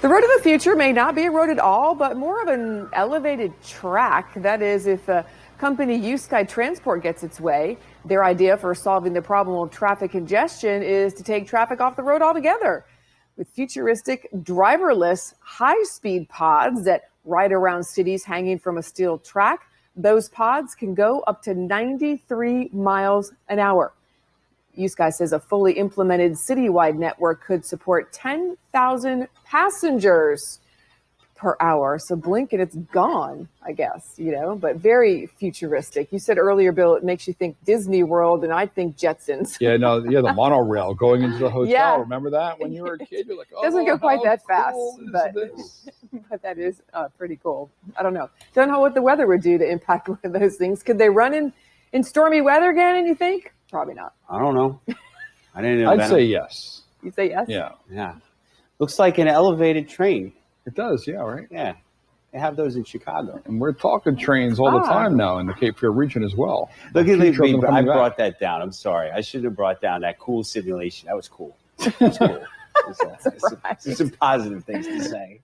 The road of the future may not be a road at all, but more of an elevated track. That is, if a company USky Transport gets its way, their idea for solving the problem of traffic congestion is to take traffic off the road altogether. With futuristic driverless high speed pods that ride around cities hanging from a steel track, those pods can go up to 93 miles an hour. USky says a fully implemented citywide network could support 10,000 passengers per hour. So blink and it's gone, I guess, you know, but very futuristic. You said earlier, Bill, it makes you think Disney World, and I think Jetsons. Yeah, no, yeah, the monorail going into the hotel. Yeah. Remember that when you were a kid? You're like, oh, Doesn't go quite that fast, cool is but- this? but that is uh, pretty cool. I don't know. Don't know what the weather would do to impact one of those things. Could they run in, in stormy weather again, and you think? Probably not. I don't know. I didn't know. I'd that. say yes. You say yes? Yeah, yeah. Looks like an elevated train. it does. Yeah, right. Yeah, they have those in Chicago. And we're talking trains all the Ah. time now in the Cape Fear region as well. Look at Future me. I coming back. brought that down. I'm sorry. I should have brought down that cool simulation. That was cool. That was cool. That's all. Surprise. Some, some positive things to say.